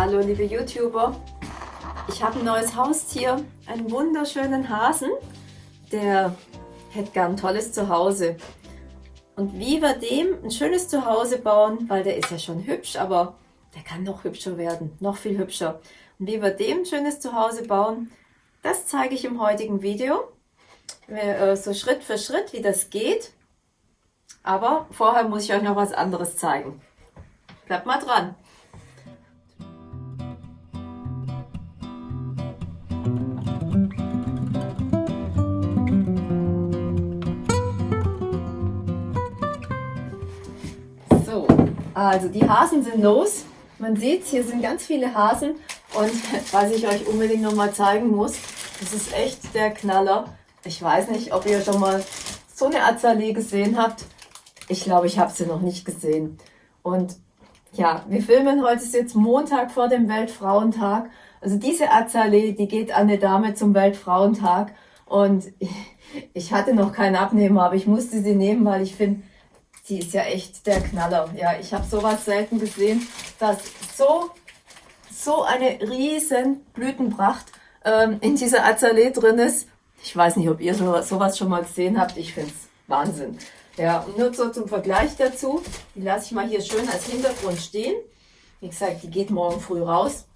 Hallo liebe YouTuber, ich habe ein neues Haustier, einen wunderschönen Hasen, der hätte gern ein tolles Zuhause. Und wie wir dem ein schönes Zuhause bauen, weil der ist ja schon hübsch, aber der kann noch hübscher werden, noch viel hübscher. Und wie wir dem ein schönes Zuhause bauen, das zeige ich im heutigen Video. Äh, so Schritt für Schritt, wie das geht. Aber vorher muss ich euch noch was anderes zeigen. Bleibt mal dran. Also die Hasen sind los. Man sieht, hier sind ganz viele Hasen. Und was ich euch unbedingt noch mal zeigen muss, das ist echt der Knaller. Ich weiß nicht, ob ihr schon mal so eine Azalee gesehen habt. Ich glaube, ich habe sie noch nicht gesehen. Und ja, wir filmen heute ist jetzt Montag vor dem Weltfrauentag. Also diese Azalee, die geht an eine Dame zum Weltfrauentag. Und ich hatte noch keinen Abnehmer, aber ich musste sie nehmen, weil ich finde, sie ist ja echt der Knaller. Ja, ich habe sowas selten gesehen, dass so, so eine riesen Blütenpracht ähm, in dieser Azalee drin ist. Ich weiß nicht, ob ihr sowas schon mal gesehen habt. Ich finde es Wahnsinn. Ja, und nur so zum Vergleich dazu, die lasse ich mal hier schön als Hintergrund stehen. Wie gesagt, die geht morgen früh raus.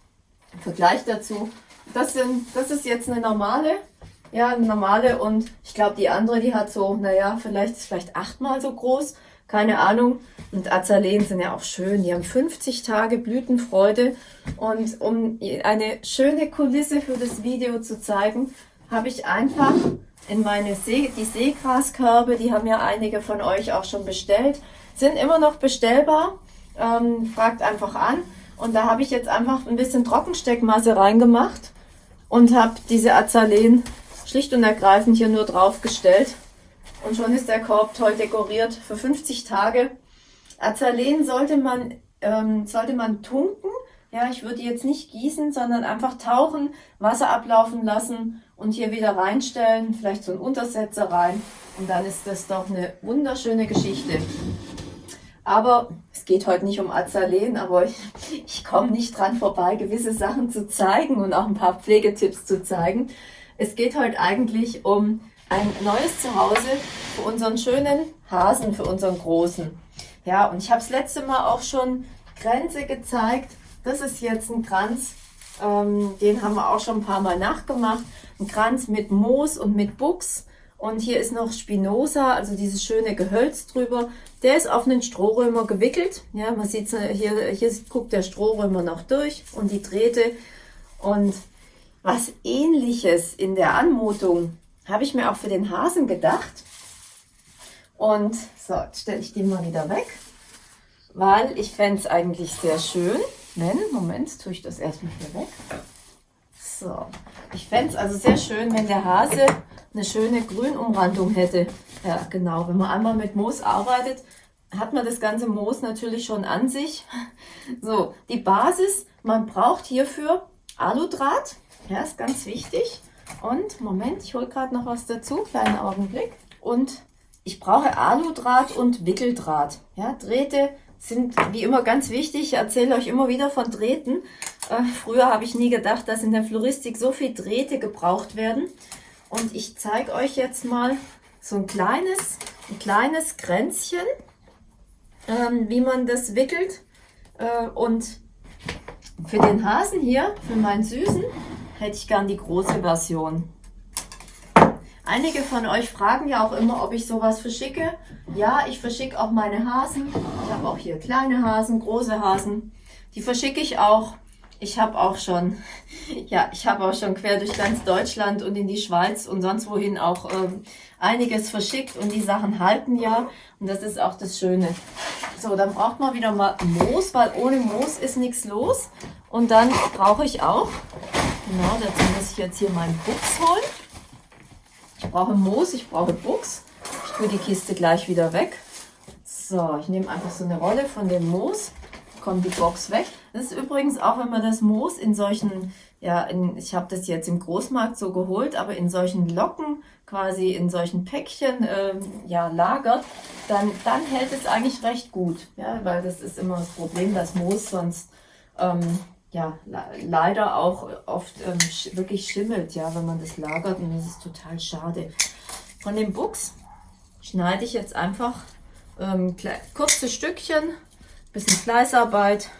Im Vergleich dazu, das, sind, das ist jetzt eine normale, ja, normale und ich glaube, die andere, die hat so, naja, vielleicht ist vielleicht achtmal so groß, keine Ahnung. Und Azaleen sind ja auch schön, die haben 50 Tage Blütenfreude und um eine schöne Kulisse für das Video zu zeigen, habe ich einfach in meine See, die Seegraskörbe, die haben ja einige von euch auch schon bestellt, sind immer noch bestellbar. Ähm, fragt einfach an. Und da habe ich jetzt einfach ein bisschen Trockensteckmasse reingemacht und habe diese Azaleen schlicht und ergreifend hier nur draufgestellt. Und schon ist der Korb toll dekoriert für 50 Tage. Azaleen sollte man, ähm, sollte man tunken. Ja, ich würde jetzt nicht gießen, sondern einfach tauchen, Wasser ablaufen lassen und hier wieder reinstellen, vielleicht so einen Untersetzer rein und dann ist das doch eine wunderschöne Geschichte. Aber es geht heute nicht um Azaleen, aber ich, ich komme nicht dran vorbei, gewisse Sachen zu zeigen und auch ein paar Pflegetipps zu zeigen. Es geht heute eigentlich um ein neues Zuhause für unseren schönen Hasen, für unseren großen. Ja, und ich habe es letzte Mal auch schon Grenze gezeigt. Das ist jetzt ein Kranz, ähm, den haben wir auch schon ein paar Mal nachgemacht. Ein Kranz mit Moos und mit Buchs. Und hier ist noch Spinosa, also dieses schöne Gehölz drüber. Der ist auf einen Strohrömer gewickelt. Ja, man sieht hier, hier guckt der Strohrömer noch durch und die Drähte. Und was ähnliches in der Anmutung habe ich mir auch für den Hasen gedacht. Und so, jetzt stelle ich den mal wieder weg, weil ich fände es eigentlich sehr schön, wenn, Moment, tue ich das erstmal hier weg. So, ich fände es also sehr schön, wenn der Hase eine schöne Grünumrandung hätte. Ja, genau, wenn man einmal mit Moos arbeitet, hat man das ganze Moos natürlich schon an sich. So, die Basis, man braucht hierfür Aludraht, ja, ist ganz wichtig. Und, Moment, ich hole gerade noch was dazu, kleinen Augenblick. Und ich brauche Aludraht und Wickeldraht. Ja, Drähte sind wie immer ganz wichtig. Ich erzähle euch immer wieder von Drähten. Äh, früher habe ich nie gedacht, dass in der Floristik so viel Drähte gebraucht werden. Und ich zeige euch jetzt mal so ein kleines, ein kleines Kränzchen, ähm, wie man das wickelt. Äh, und für den Hasen hier, für meinen Süßen, hätte ich gern die große Version. Einige von euch fragen ja auch immer, ob ich sowas verschicke. Ja, ich verschicke auch meine Hasen. Ich habe auch hier kleine Hasen, große Hasen. Die verschicke ich auch. Ich habe auch schon, ja, ich habe auch schon quer durch ganz Deutschland und in die Schweiz und sonst wohin auch ähm, einiges verschickt und die Sachen halten ja. Und das ist auch das Schöne. So, dann braucht man wieder mal Moos, weil ohne Moos ist nichts los. Und dann brauche ich auch, genau, dazu muss ich jetzt hier meinen Buchs holen. Ich brauche Moos, ich brauche Buchs. Ich tue die Kiste gleich wieder weg. So, ich nehme einfach so eine Rolle von dem Moos, kommt die Box weg. Das ist übrigens auch, wenn man das Moos in solchen, ja, in, ich habe das jetzt im Großmarkt so geholt, aber in solchen Locken, quasi in solchen Päckchen, ähm, ja, lagert, dann, dann hält es eigentlich recht gut. Ja, weil das ist immer das Problem, dass Moos sonst, ähm, ja, leider auch oft ähm, sch wirklich schimmelt, ja, wenn man das lagert und das ist total schade. Von dem Buchs schneide ich jetzt einfach ähm, kurze Stückchen, bisschen Fleißarbeit.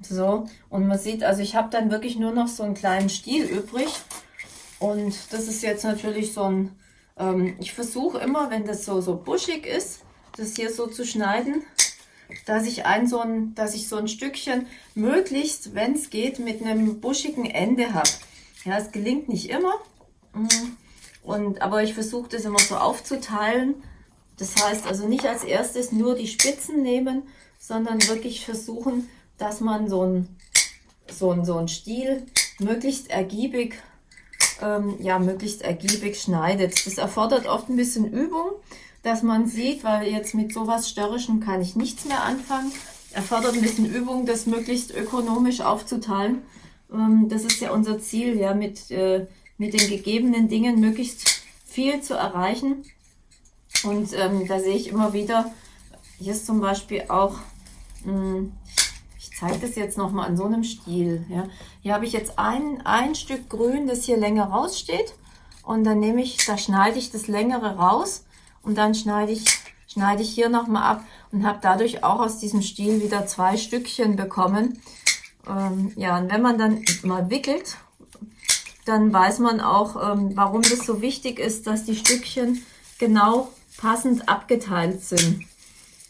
So, und man sieht, also ich habe dann wirklich nur noch so einen kleinen Stiel übrig. Und das ist jetzt natürlich so ein, ähm, ich versuche immer, wenn das so, so buschig ist, das hier so zu schneiden, dass ich ein so ein, dass ich so ein Stückchen möglichst, wenn es geht, mit einem buschigen Ende habe. Ja, es gelingt nicht immer. Mm. Und, aber ich versuche das immer so aufzuteilen. Das heißt also nicht als erstes nur die Spitzen nehmen, sondern wirklich versuchen, dass man so ein, so ein, so ein Stiel möglichst ergiebig, ähm, ja, möglichst ergiebig schneidet. Das erfordert oft ein bisschen Übung, dass man sieht, weil jetzt mit sowas Störrischem kann ich nichts mehr anfangen. Erfordert ein bisschen Übung, das möglichst ökonomisch aufzuteilen. Ähm, das ist ja unser Ziel, ja, mit, äh, mit den gegebenen Dingen möglichst viel zu erreichen. Und ähm, da sehe ich immer wieder, hier ist zum Beispiel auch, mh, hm, ich zeige das jetzt nochmal an so einem Stiel. Ja. Hier habe ich jetzt ein, ein Stück Grün, das hier länger raussteht. Und dann nehme ich, da schneide ich das längere raus und dann schneide ich, schneide ich hier nochmal ab und habe dadurch auch aus diesem Stiel wieder zwei Stückchen bekommen. Ähm, ja, und wenn man dann mal wickelt, dann weiß man auch, ähm, warum das so wichtig ist, dass die Stückchen genau passend abgeteilt sind.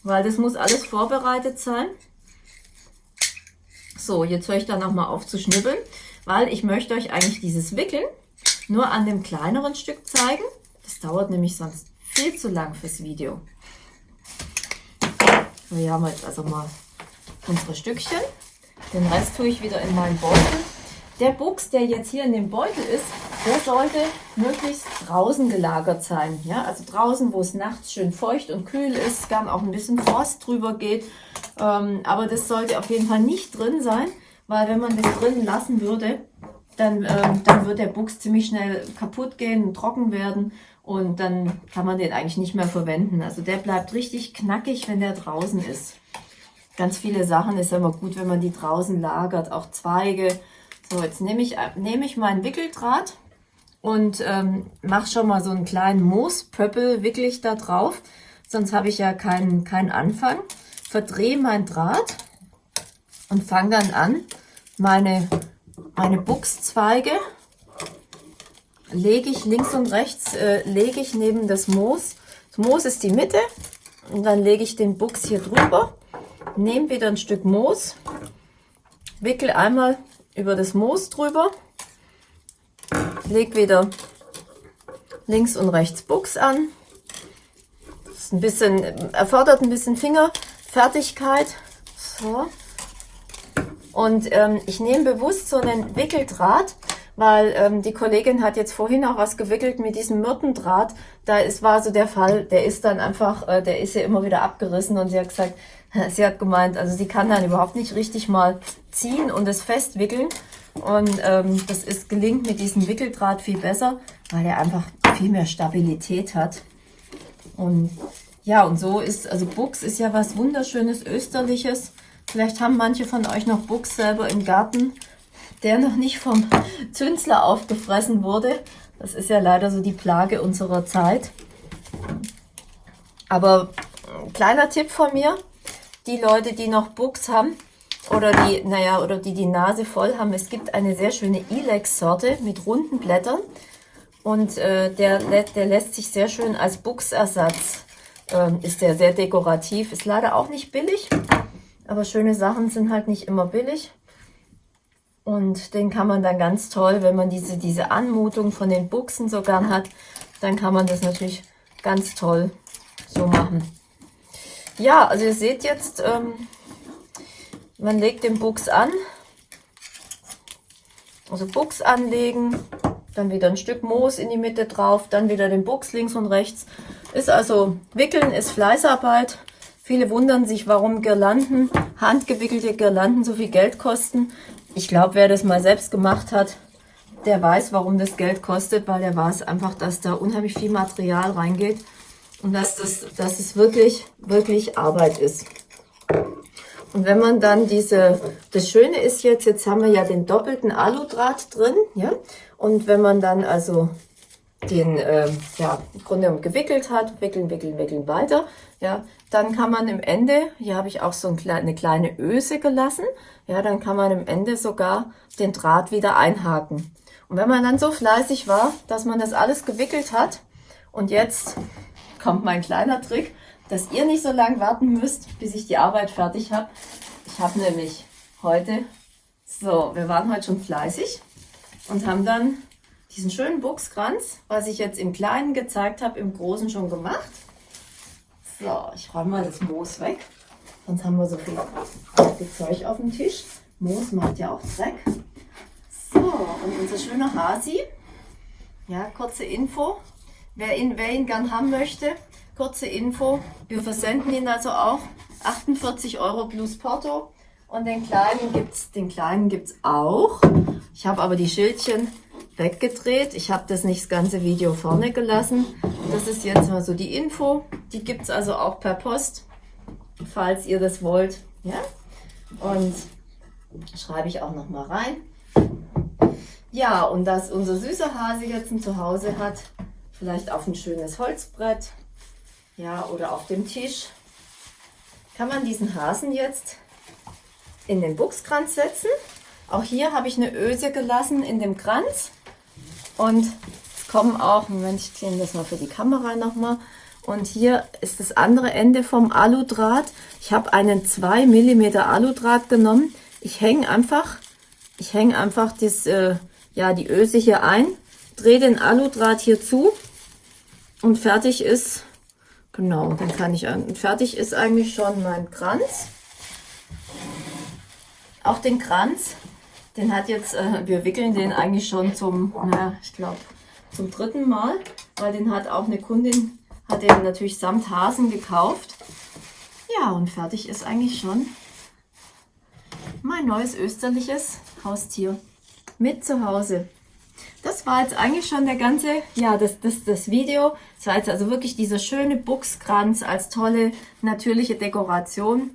Weil das muss alles vorbereitet sein. So, jetzt höre ich da nochmal auf zu schnibbeln, weil ich möchte euch eigentlich dieses Wickeln nur an dem kleineren Stück zeigen. Das dauert nämlich sonst viel zu lang fürs Video. So, hier haben wir jetzt also mal unsere Stückchen. Den Rest tue ich wieder in meinen Beutel. Der Buchs, der jetzt hier in dem Beutel ist, der sollte möglichst draußen gelagert sein. Ja? Also draußen, wo es nachts schön feucht und kühl ist, gern auch ein bisschen Frost drüber geht. Ähm, aber das sollte auf jeden Fall nicht drin sein, weil wenn man das drin lassen würde, dann, ähm, dann wird der Buchs ziemlich schnell kaputt gehen und trocken werden und dann kann man den eigentlich nicht mehr verwenden. Also der bleibt richtig knackig, wenn der draußen ist. Ganz viele Sachen ist immer gut, wenn man die draußen lagert, auch Zweige. So, jetzt nehme ich, nehme ich meinen Wickeldraht und ähm, mache schon mal so einen kleinen Moospöppel, wickel ich da drauf, sonst habe ich ja keinen, keinen Anfang. Verdrehe mein Draht und fange dann an, meine, meine Buchszweige lege ich links und rechts, äh, lege ich neben das Moos. Das Moos ist die Mitte und dann lege ich den Buchs hier drüber, nehme wieder ein Stück Moos, wickel einmal über das Moos drüber, lege wieder links und rechts Buchs an. Das ist ein bisschen, erfordert ein bisschen Fingerfertigkeit. So. Und ähm, ich nehme bewusst so einen Wickeldraht, weil ähm, die Kollegin hat jetzt vorhin auch was gewickelt mit diesem Myrtendraht. Da ist, war so der Fall, der ist dann einfach, äh, der ist ja immer wieder abgerissen und sie hat gesagt, sie hat gemeint, also sie kann dann überhaupt nicht richtig mal ziehen und es festwickeln. Und ähm, das ist, gelingt mit diesem Wickeldraht viel besser, weil er einfach viel mehr Stabilität hat. Und ja, und so ist, also Buchs ist ja was wunderschönes Österliches. Vielleicht haben manche von euch noch Buchs selber im Garten der noch nicht vom Zünsler aufgefressen wurde. Das ist ja leider so die Plage unserer Zeit. Aber kleiner Tipp von mir, die Leute, die noch Buchs haben oder die, naja, oder die die Nase voll haben, es gibt eine sehr schöne Ilex-Sorte mit runden Blättern und äh, der, der lässt sich sehr schön als Buchsersatz, äh, ist der sehr dekorativ, ist leider auch nicht billig, aber schöne Sachen sind halt nicht immer billig. Und den kann man dann ganz toll, wenn man diese, diese Anmutung von den Buchsen so gern hat, dann kann man das natürlich ganz toll so machen. Ja, also ihr seht jetzt, ähm, man legt den Buchs an. Also Buchs anlegen, dann wieder ein Stück Moos in die Mitte drauf, dann wieder den Buchs links und rechts. Ist also, wickeln ist Fleißarbeit. Viele wundern sich, warum Girlanden, handgewickelte Girlanden so viel Geld kosten. Ich glaube, wer das mal selbst gemacht hat, der weiß, warum das Geld kostet, weil der weiß einfach, dass da unheimlich viel Material reingeht und dass, das, dass es wirklich, wirklich Arbeit ist. Und wenn man dann diese, das Schöne ist jetzt, jetzt haben wir ja den doppelten Aludraht drin, ja. Und wenn man dann also den, äh, ja, im Grunde genommen gewickelt hat, wickeln, wickeln, wickeln weiter, ja, dann kann man im Ende, hier habe ich auch so ein, eine kleine Öse gelassen, ja, dann kann man im Ende sogar den Draht wieder einhaken. Und wenn man dann so fleißig war, dass man das alles gewickelt hat und jetzt kommt mein kleiner Trick, dass ihr nicht so lange warten müsst, bis ich die Arbeit fertig habe. Ich habe nämlich heute, so, wir waren heute schon fleißig und haben dann diesen schönen Buchskranz, was ich jetzt im Kleinen gezeigt habe, im Großen schon gemacht. So, ich räume mal das Moos weg, sonst haben wir so viel Zeug auf dem Tisch. Moos macht ja auch Dreck. So, und unser schöner Hasi. Ja, kurze Info. Wer ihn, wer ihn gern haben möchte, kurze Info. Wir versenden ihn also auch. 48 Euro plus Porto. Und den kleinen kleinen gibt's auch. Ich habe aber die Schildchen weggedreht. Ich habe das nicht das ganze Video vorne gelassen. Das ist jetzt mal so die Info. Die gibt's also auch per Post, falls ihr das wollt. Ja? Und schreibe ich auch noch mal rein. Ja, und dass unser süßer Hase jetzt ein Zuhause hat, vielleicht auf ein schönes Holzbrett, ja, oder auf dem Tisch, kann man diesen Hasen jetzt in den Buchskranz setzen. Auch hier habe ich eine Öse gelassen in dem Kranz. Und es kommen auch, Moment, ich ziehe das mal für die Kamera nochmal. Und hier ist das andere Ende vom Aludraht. Ich habe einen 2 mm Aludraht genommen. Ich hänge einfach, ich hänge einfach das, äh, ja, die Öse hier ein, drehe den Aludraht hier zu und fertig ist, genau, dann kann ich, fertig ist eigentlich schon mein Kranz. Auch den Kranz den hat jetzt, äh, wir wickeln den eigentlich schon zum, na, ich glaube, zum dritten Mal, weil den hat auch eine Kundin, hat den natürlich samt Hasen gekauft. Ja, und fertig ist eigentlich schon mein neues österliches Haustier mit zu Hause. Das war jetzt eigentlich schon der ganze, ja, das, das, das Video. Das war jetzt also wirklich dieser schöne Buchskranz als tolle natürliche Dekoration.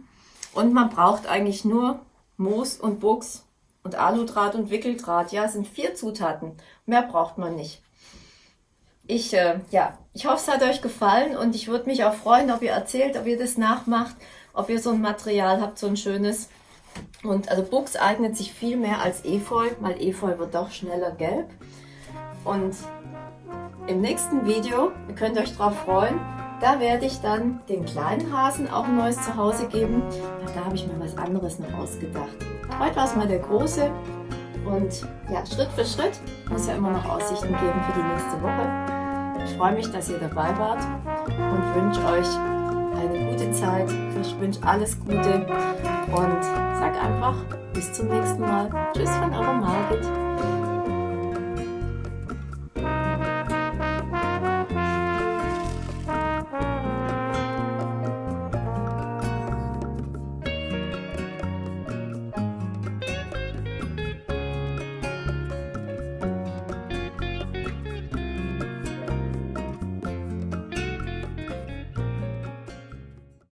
Und man braucht eigentlich nur Moos und Buchs und Aludraht und Wickeldraht. Ja, sind vier Zutaten. Mehr braucht man nicht. Ich, äh, ja, ich hoffe, es hat euch gefallen und ich würde mich auch freuen, ob ihr erzählt, ob ihr das nachmacht, ob ihr so ein Material habt, so ein schönes. Und also Buchs eignet sich viel mehr als Efeu, weil Efeu wird doch schneller gelb. Und im nächsten Video, ihr könnt euch darauf freuen, da werde ich dann den kleinen Hasen auch ein neues Zuhause geben. Da habe ich mir was anderes noch ausgedacht. Heute war es mal der große und ja, Schritt für Schritt muss ja immer noch Aussichten geben für die nächste Woche. Ich freue mich, dass ihr dabei wart und wünsche euch eine gute Zeit. Ich wünsche alles Gute und sag einfach bis zum nächsten Mal. Tschüss von eurer Margit.